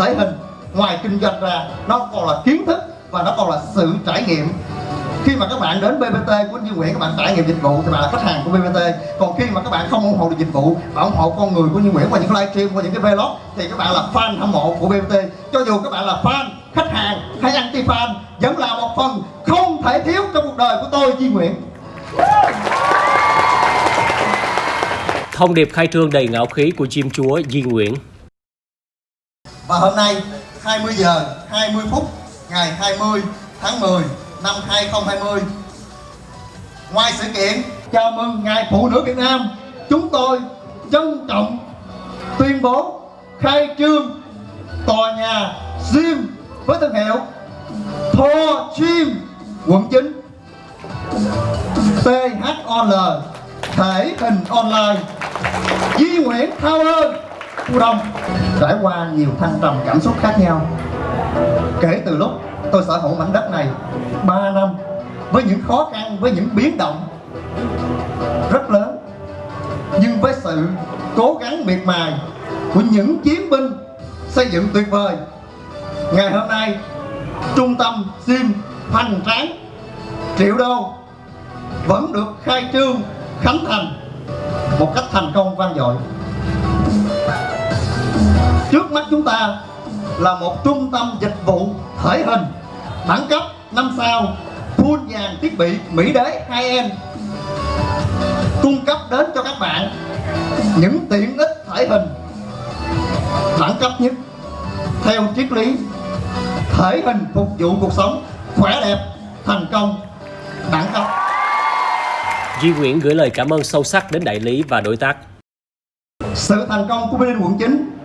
thể hình ngoài kinh doanh ra, nó còn là kiến thức và nó còn là sự trải nghiệm. Khi mà các bạn đến BBT của Duy Nguyễn, các bạn trải nghiệm dịch vụ thì bạn là khách hàng của BBT còn khi mà các bạn không ủng hộ được dịch vụ và ủng hộ con người của Duy Nguyễn qua những livestream, qua những cái vlog, thì các bạn là fan hâm mộ của BBT cho dù các bạn là fan, khách hàng hay anti fan vẫn là một phần không thể thiếu trong cuộc đời của tôi, Duy Nguyễn. Thông điệp khai trương đầy ngạo khí của chim chúa Di Nguyễn. Và hôm nay 20 giờ 20 phút, ngày 20 tháng 10 năm 2020 Ngoài sự kiện, chào mừng Ngày Phụ nữ Việt Nam, Chúng tôi trân trọng tuyên bố khai trương tòa nhà gym với thương hiệu Thor Gym quận 9 THOL thể hình online, Di Nguyễn Tower. Phú Đông, trải qua nhiều thăng trầm cảm xúc khác nhau. Kể từ lúc tôi sở hữu mảnh đất này 3 năm, với những khó khăn, với những biến động rất lớn, nhưng với sự cố gắng miệt mài của những chiến binh xây dựng tuyệt vời, ngày hôm nay, trung tâm sim hoành tráng, triệu đô, vẫn được khai trương, khánh thành một cách thành công vang dội trước mắt chúng ta là một trung tâm dịch vụ thể hình đẳng cấp 5 sao full dàn thiết bị mỹ đế 2M cung cấp đến cho các bạn những tiện ích thể hình đẳng cấp nhất theo triết lý thể hình phục vụ cuộc sống khỏe đẹp thành công đẳng cấp Di Nguyễn gửi lời cảm ơn sâu sắc đến đại lý và đối tác. sự thành công của BD quận 9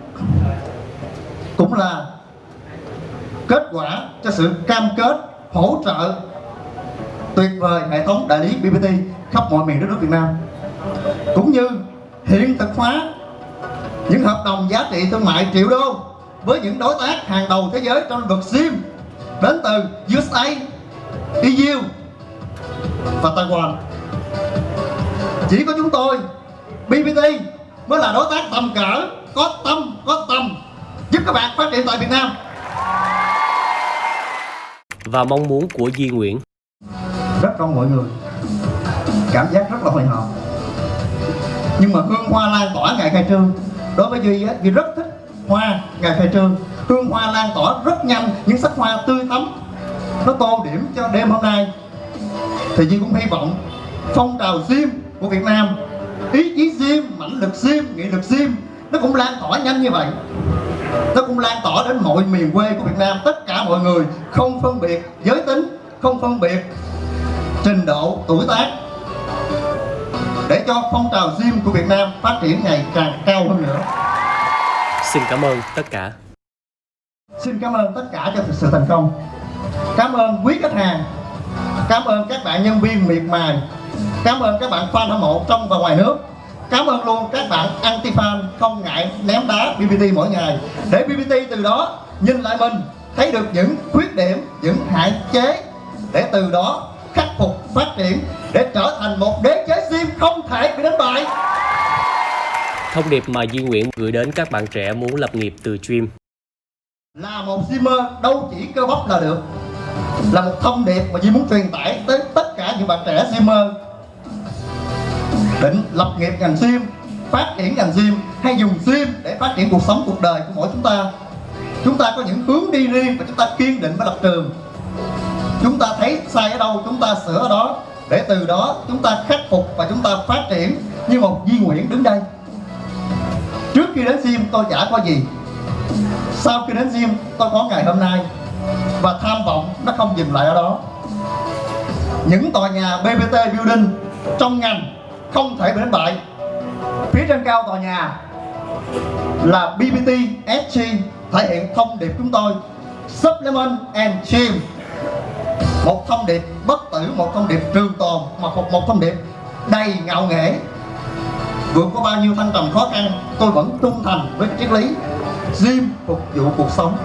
cũng là kết quả cho sự cam kết hỗ trợ tuyệt vời hệ thống đại lý BBT khắp mọi miền đất nước Việt Nam cũng như hiện thực hóa những hợp đồng giá trị thương mại triệu đô với những đối tác hàng đầu thế giới trong lĩnh vực SIM đến từ USA, EU và Taiwan. Chỉ có chúng tôi, BBT mới là đối tác tầm cỡ, có tâm, có tầm giúp các bạn phát triển tại Việt Nam. Và mong muốn của Di Nguyễn. rất đông mọi người. Cảm giác rất là hồi hộp. Nhưng mà hương hoa lan tỏa ngày khai trương. Đối với duy á duy rất thích hoa ngày khai trương. Hương hoa lan tỏa rất nhanh những sắc hoa tươi thắm nó tô điểm cho đêm hôm nay. Thì duy cũng hy vọng phong trào gym của việt nam ý chí gym mãnh lực gym nghị lực gym nó cũng lan tỏa nhanh như vậy nó cũng lan tỏa đến mọi miền quê của Việt Nam. Tất cả mọi người không phân biệt giới tính không phân biệt trình độ tuổi tác. Để cho phong trào gym của Việt Nam phát triển ngày càng cao hơn nữa. Xin cảm ơn tất cả. xin cảm ơn tất cả cho sự thành công. Cảm ơn quý khách hàng. Cảm ơn các bạn nhân viên miệt mài. Cảm ơn các bạn fan hâm mộ trong và ngoài nước cảm ơn luôn các bạn anti fan không ngại ném đá BBT mỗi ngày. Để BBT từ đó nhìn lại mình thấy được những khuyết điểm những hạn chế để từ đó khắc phục phát triển để trở thành một đế chế gym không thể bị đánh bại. Thông điệp mà Di Nguyễn gửi đến các bạn trẻ muốn lập nghiệp từ stream. là một gymmer đâu chỉ cơ bắp là được. Là một thông điệp mà Duy muốn truyền tải tới tất cả những bạn trẻ gymmer định lập nghiệp ngành sim phát triển ngành sim hay dùng sim để phát triển cuộc sống, cuộc đời của mỗi chúng ta. Chúng ta có những hướng đi riêng và chúng ta kiên định với lập trường. Chúng ta thấy sai ở đâu, chúng ta sửa ở đó. Để từ đó, chúng ta khắc phục và chúng ta phát triển như một Di nguyện đứng đây. Trước khi đến sim tôi chả có gì. Sau khi đến sim tôi có ngày hôm nay. Và tham vọng nó không dừng lại ở đó. Những tòa nhà BBT Building trong ngành không thể bị đánh bại. Phía trên cao tòa nhà là BBT SG thể hiện thông điệp chúng tôi. Supplement and Gym một thông điệp bất tử một thông điệp trường tồn mà một, một thông điệp đầy ngạo nghễ. Vượt qua bao nhiêu thăng trầm khó khăn tôi vẫn trung thành với triết lý gym phục vụ cuộc sống.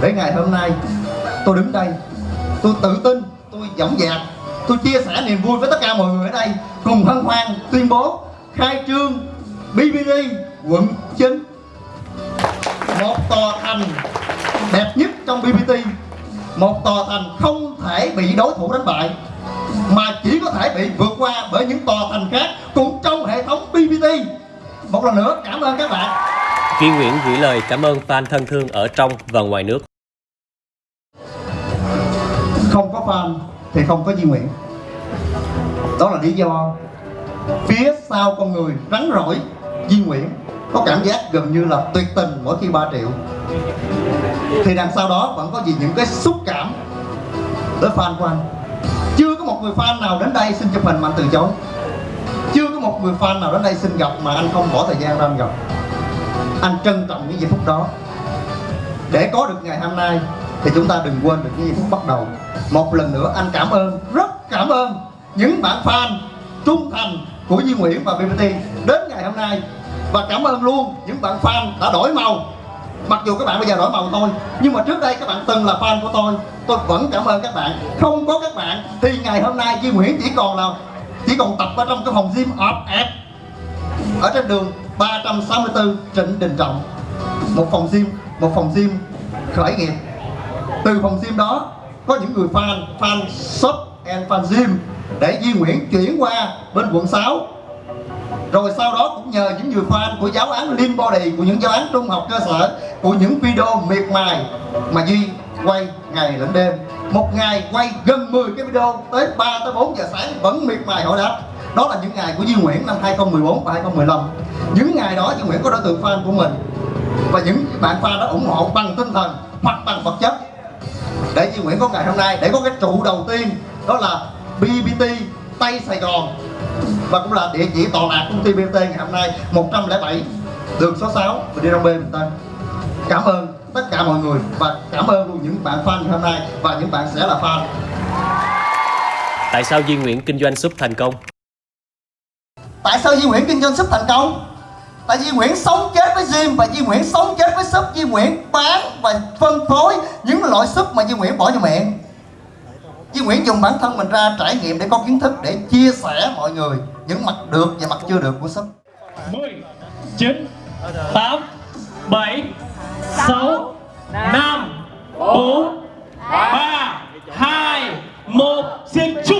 Để ngày hôm nay tôi đứng đây tôi tự tin tôi dõng dạc tôi chia sẻ niềm vui với tất cả mọi người ở đây. Cùng hân hoan tuyên bố khai trương BBD quận 9 một tòa thành đẹp nhất trong BBT một tòa thành không thể bị đối thủ đánh bại mà chỉ có thể bị vượt qua bởi những tòa thành khác cũng trong hệ thống BBT một lần nữa cảm ơn các bạn. Duy Nguyễn gửi lời cảm ơn fan thân thương ở trong và ngoài nước. không có fan thì không có di nguyện. đó là lý do phía sau con người rắn rỏi di nguyện, có cảm giác gần như là tuyệt tình mỗi khi 3 triệu. Thì đằng sau đó vẫn có gì những cái xúc cảm tới fan của anh. Chưa có một người fan nào đến đây xin chụp hình mà anh từ chối. Chưa có một người fan nào đến đây xin gặp mà anh không bỏ thời gian ra anh gặp. Anh trân trọng những giây phút đó. Để có được ngày hôm nay thì chúng ta đừng quên được cái phút bắt đầu. Một lần nữa, anh cảm ơn, rất cảm ơn những bạn fan trung thành của Duy Nguyễn và BBT đến ngày hôm nay. Và cảm ơn luôn những bạn fan đã đổi màu. Mặc dù các bạn bây giờ đổi màu thôi, nhưng mà trước đây các bạn từng là fan của tôi. Tôi vẫn cảm ơn các bạn. Không có các bạn, thì ngày hôm nay Duy Nguyễn chỉ còn là chỉ còn tập ở trong cái phòng gym ọp ẹp ở trên đường 364 Trịnh Đình Trọng. Một phòng gym, một phòng gym khởi nghiệp từ phòng gym đó, có những người fan fan shop and fan gym để Di Nguyễn chuyển qua bên quận 6 rồi sau đó cũng nhờ những người fan của giáo án Lean Body, của những giáo án trung học cơ sở, của những video miệt mài mà Duy quay ngày lẫn đêm. Một ngày quay gần 10 cái video, tới 3 tới 4 giờ sáng vẫn miệt mài hỏi đáp. Đó là những ngày của Duy Nguyễn năm 2014 và 2015 những ngày đó, Duy Nguyễn có đối tượng fan của mình. Và những bạn fan đó ủng hộ bằng tinh thần hoặc bằng vật chất để Duy Nguyễn có ngày hôm nay để có cái trụ đầu tiên đó là BBT Tây Sài Gòn. Và cũng là địa chỉ tọa lạc công ty BBT ngày hôm nay 107 đường số 6 và đi Đông B Bình Tân cảm ơn tất cả mọi người và cảm ơn luôn những bạn fan ngày hôm nay và những bạn sẽ là fan. Tại sao Duy Nguyễn kinh doanh súp thành công? tại sao Duy Nguyễn kinh doanh súp thành công Tại Duy Nguyễn sống chết với gym và Duy Nguyễn sống chết với súp Duy Nguyễn bán và phân phối những loại súp mà Duy Nguyễn bỏ vô miệng. Duy Nguyễn dùng bản thân mình ra trải nghiệm để có kiến thức để chia sẻ mọi người những mặt được và mặt chưa được của súp 10, 9, 8, 7, 6, 5, 4, 3, 2, 1 Xin chúc